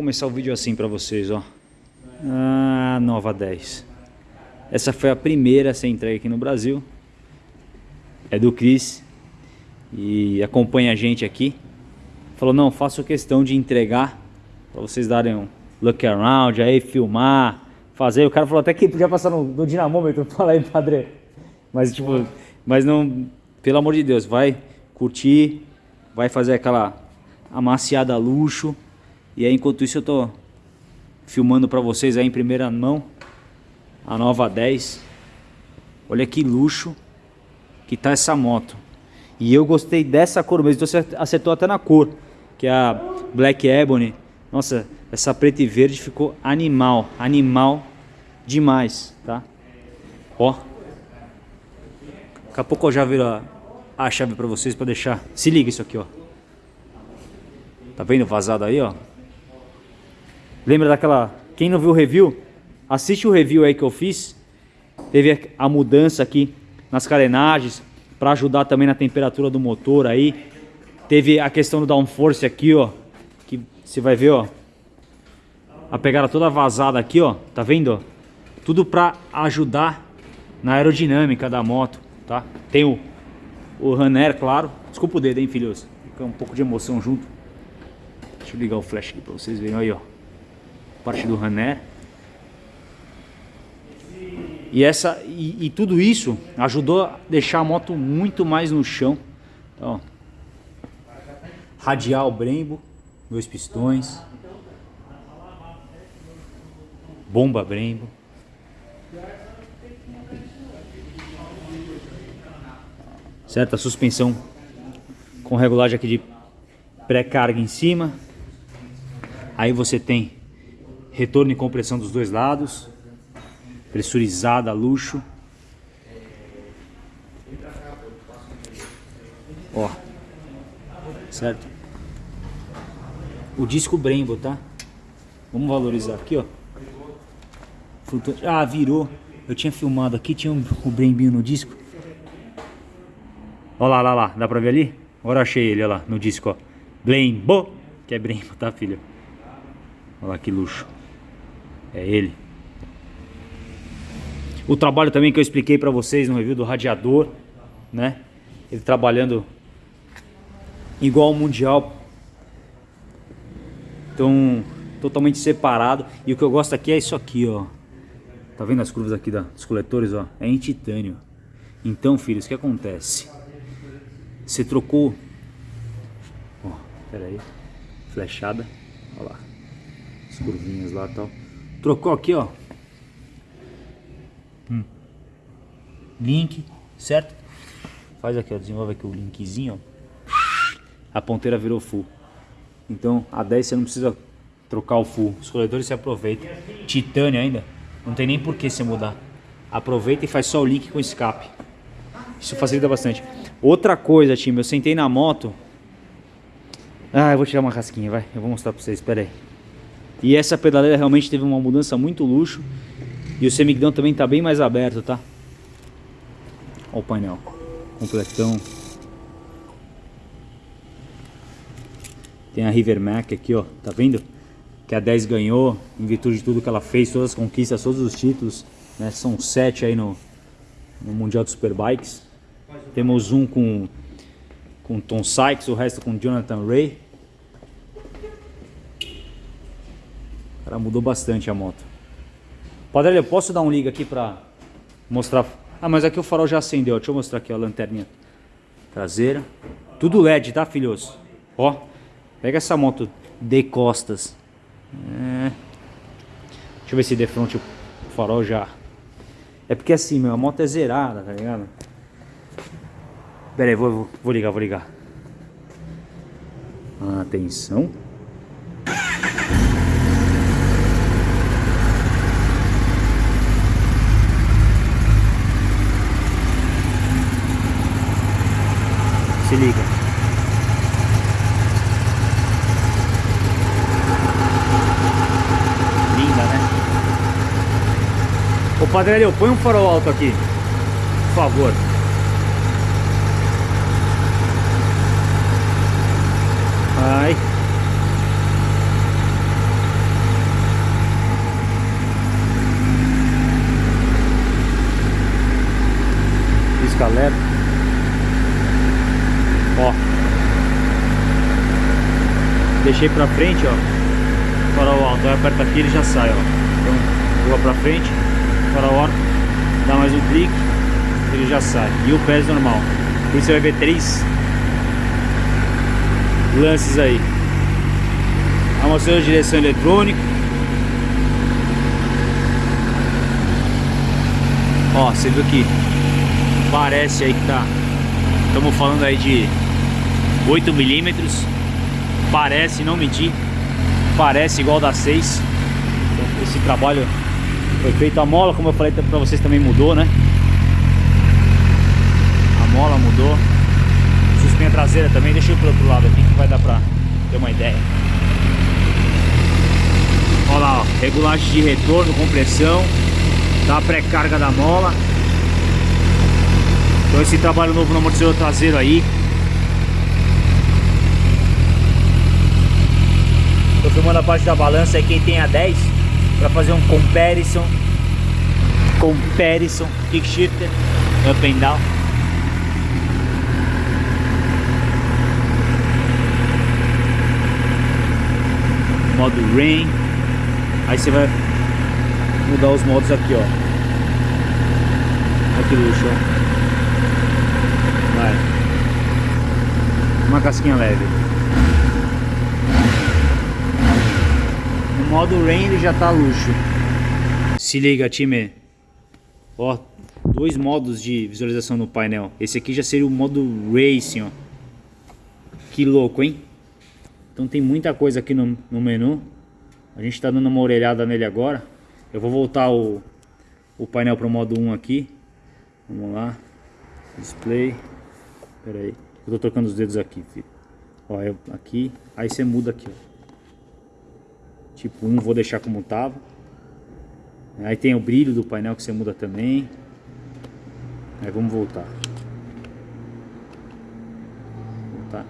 começar o vídeo assim pra vocês, ó. Ah, nova 10. Essa foi a primeira a ser entregue aqui no Brasil. É do Chris. E acompanha a gente aqui. Falou, não, faço questão de entregar pra vocês darem um look around, aí filmar, fazer. O cara falou até que podia passar no, no dinamômetro. Fala aí, padre. Mas tipo, mas não, pelo amor de Deus, vai curtir, vai fazer aquela amaciada luxo. E aí enquanto isso eu tô filmando para vocês aí em primeira mão a nova 10. Olha que luxo que tá essa moto. E eu gostei dessa cor mesmo, então você acertou até na cor, que é a Black Ebony. Nossa, essa preta e verde ficou animal, animal demais, tá? Ó. Daqui a pouco eu já viro a, a chave para vocês para deixar. Se liga isso aqui, ó. Tá vendo vazado aí, ó? Lembra daquela... Quem não viu o review, assiste o review aí que eu fiz. Teve a mudança aqui nas carenagens para ajudar também na temperatura do motor aí. Teve a questão do downforce aqui, ó. Que você vai ver, ó. A pegada toda vazada aqui, ó. Tá vendo? Tudo para ajudar na aerodinâmica da moto, tá? Tem o, o runner, claro. Desculpa o dedo, hein, filhos. Fica um pouco de emoção junto. Deixa eu ligar o flash aqui para vocês verem aí, ó parte do Rané. E, essa, e, e, tudo isso ajudou a deixar a moto muito mais no chão. Então, radial Brembo, dois pistões. Bomba Brembo. Certo? A suspensão com regulagem aqui de pré-carga em cima. Aí você tem retorno e compressão dos dois lados, pressurizada, luxo. Ó, certo? O disco Brembo, tá? Vamos valorizar aqui, ó. Ah, virou. Eu tinha filmado aqui, tinha um, o Brembinho no disco. Ó lá, lá, lá. Dá pra ver ali? Agora achei ele, ó lá, no disco, ó. Brembo, que é Brembo, tá, filho? Olha lá que luxo. É ele. O trabalho também que eu expliquei para vocês no review do radiador, né? Ele trabalhando igual ao mundial. Então, totalmente separado. E o que eu gosto aqui é isso aqui, ó. Tá vendo as curvas aqui dos coletores, ó? É em titânio. Então, filhos, o que acontece? Você trocou... Ó, pera aí. Flechada. Olha lá. As curvinhas lá e tal. Trocou aqui, ó. Hum. Link, certo? Faz aqui, ó. Desenvolve aqui o linkzinho, ó. A ponteira virou full. Então, a 10 você não precisa trocar o full. Os coletores você aproveita. Titânio ainda. Não tem nem por que você mudar. Aproveita e faz só o link com escape. Isso facilita bastante. Outra coisa, time. Eu sentei na moto. Ah, eu vou tirar uma casquinha, vai. Eu vou mostrar pra vocês. Espera aí. E essa pedaleira realmente teve uma mudança muito luxo. E o semiguidão também está bem mais aberto, tá? Olha o painel. Completão. Tem a River Mac aqui, ó. Tá vendo? Que a 10 ganhou em virtude de tudo que ela fez, todas as conquistas, todos os títulos. Né? São sete aí no, no Mundial de Superbikes. Temos um com, com Tom Sykes, o resto com Jonathan Ray. Cara, mudou bastante a moto. Padre, eu posso dar um liga aqui pra mostrar... Ah, mas aqui o farol já acendeu. Deixa eu mostrar aqui ó, a lanterninha traseira. Tudo LED, tá, filhos? Ó, pega essa moto de costas. É. Deixa eu ver se de frente o farol já... É porque assim, meu, a moto é zerada, tá ligado? Pera aí, vou, vou, vou ligar, vou ligar. Atenção. Se liga. Linda, né? Ô Padrelho, põe um farol alto aqui. Por favor. Ai. Pisca alerta. Ó. Deixei pra frente, ó. Farol alto. Aí aperta aqui ele já sai, ó. Então, vou pra frente. Farol alto. Dá mais um clique. Ele já sai. E o pés normal. Por você vai ver três lances aí. De direção eletrônico. Ó, você viu que parece aí que tá. Estamos falando aí de 8 milímetros. Parece, não mentir. Parece igual da 6. Então, esse trabalho foi feito. A mola, como eu falei pra vocês, também mudou, né? A mola mudou. Suspinha traseira também. Deixa eu ir pro outro lado aqui que vai dar pra ter uma ideia. Olha lá, ó, regulagem de retorno, compressão, da pré-carga da mola. Então esse trabalho novo no amortecedor traseiro aí. Tô filmando a parte da balança aí quem tem a 10 para fazer um comparison. Comparison, kick shifter, up and down. Modo rain. Aí você vai mudar os modos aqui, ó. Que luxo, ó. Vai. Uma casquinha leve. Modo rain ele já tá luxo. Se liga, time. Ó, dois modos de visualização no painel. Esse aqui já seria o modo Racing, ó. Que louco, hein? Então tem muita coisa aqui no, no menu. A gente está dando uma orelhada nele agora. Eu vou voltar o, o painel para o modo 1 aqui. Vamos lá. Display. Pera aí. Eu tô trocando os dedos aqui, filho. Ó, eu, aqui. Aí você muda aqui, ó. Tipo 1 vou deixar como tava. Aí tem o brilho do painel que você muda também. Aí vamos voltar.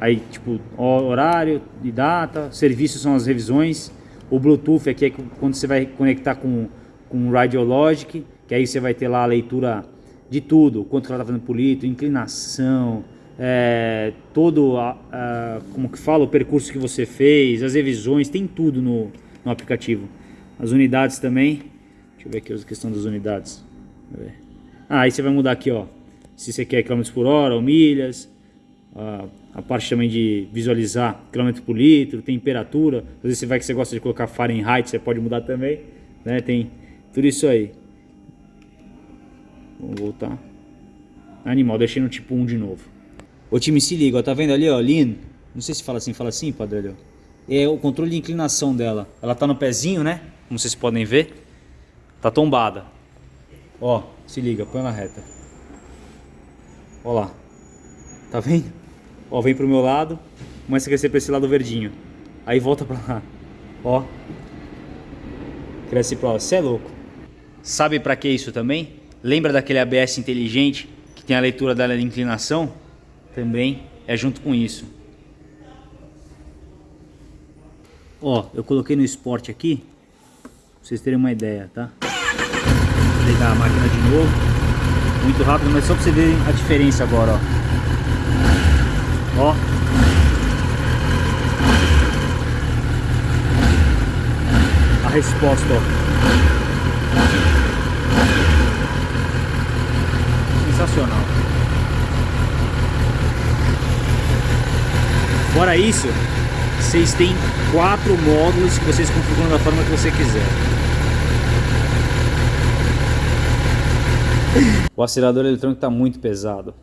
Aí tipo horário e data. Serviços são as revisões. O Bluetooth aqui é quando você vai conectar com, com o Radiologic, que aí você vai ter lá a leitura de tudo, quanto ela está fazendo por litro, inclinação, é, todo, a, a, como que fala, o percurso que você fez, as revisões, tem tudo no, no aplicativo. As unidades também, deixa eu ver aqui a questão das unidades. Ah, aí você vai mudar aqui, ó, se você quer km por hora ou milhas, a, a parte também de visualizar quilômetro por litro, temperatura. Às vezes você vai que você gosta de colocar Fahrenheit, você pode mudar também, né? Tem tudo isso aí. Vamos voltar. Animal, deixei no tipo 1 de novo. O time se liga, ó, tá vendo ali, ó, Lean? Não sei se fala assim, fala assim, padre, É o controle de inclinação dela. Ela tá no pezinho, né? Como vocês podem ver. Tá tombada. Ó, se liga, põe na reta. Ó lá. Tá vendo? Ó, vem pro meu lado, começa a crescer para esse lado verdinho. Aí volta para lá. Ó. Cresce para lá. Você é louco. Sabe para que isso também? Lembra daquele ABS inteligente que tem a leitura da inclinação? Também é junto com isso. Ó, eu coloquei no esporte aqui, pra vocês terem uma ideia, tá? Vou ligar a máquina de novo. Muito rápido, mas só pra vocês verem a diferença agora, ó. Ó. A resposta, ó. Sensacional. Fora isso, vocês têm quatro módulos que vocês configuram da forma que você quiser. O acelerador eletrônico está muito pesado.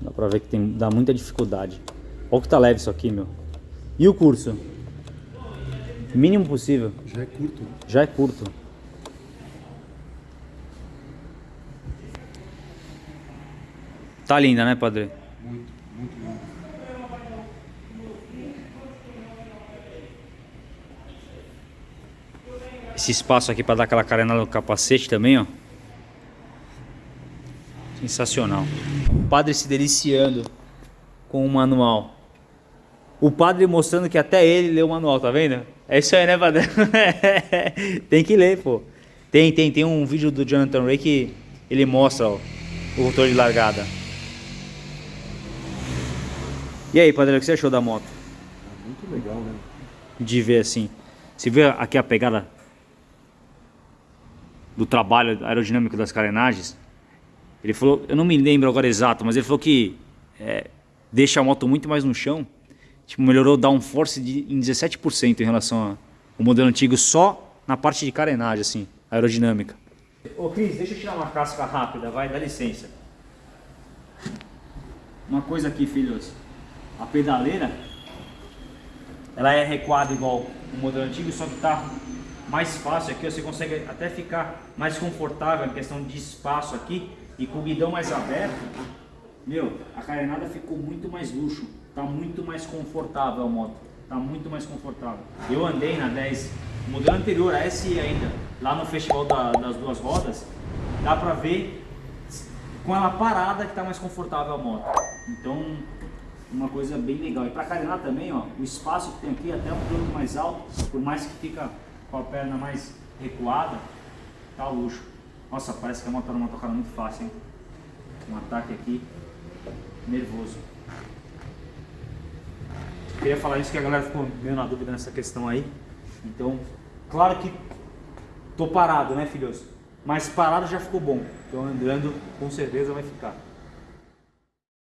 Dá pra ver que tem, dá muita dificuldade. Olha o que tá leve isso aqui, meu. E o curso? Mínimo possível. Já é curto. Já é curto. Tá linda, né, padre? Muito, Esse espaço aqui para dar aquela carenada no capacete também, ó. Sensacional. O padre se deliciando com o manual. O padre mostrando que até ele leu o manual, tá vendo? É isso aí, né, padre? tem que ler, pô. Tem, tem, tem um vídeo do Jonathan Ray que ele mostra ó, o rotor de largada. E aí, Padre, o que você achou da moto? Muito legal, né? De ver assim. Você vê aqui a pegada do trabalho aerodinâmico das carenagens? Ele falou, eu não me lembro agora exato, mas ele falou que é, deixa a moto muito mais no chão. Tipo, melhorou o downforce de, em 17% em relação ao modelo antigo, só na parte de carenagem, assim, aerodinâmica. Ô Cris, deixa eu tirar uma casca rápida, vai, dá licença. Uma coisa aqui, filhos. A pedaleira, ela é recuada igual o modelo antigo, só que tá mais fácil aqui, você consegue até ficar mais confortável em questão de espaço aqui e com o guidão mais aberto, meu, a carenada ficou muito mais luxo, tá muito mais confortável a moto, tá muito mais confortável. Eu andei na 10, modelo anterior, a SI ainda, lá no festival da, das duas rodas, dá pra ver com ela parada que tá mais confortável a moto. Então, uma coisa bem legal. E para carenar também, ó, o espaço que tem aqui é até um pouco mais alto, por mais que fica com a perna mais recuada, tá luxo. Nossa, parece que a moto numa tocada muito fácil, hein? Um ataque aqui, nervoso. Queria falar isso que a galera ficou meio na dúvida nessa questão aí. Então, claro que tô parado, né, filhos? Mas parado já ficou bom. Então andando com certeza vai ficar.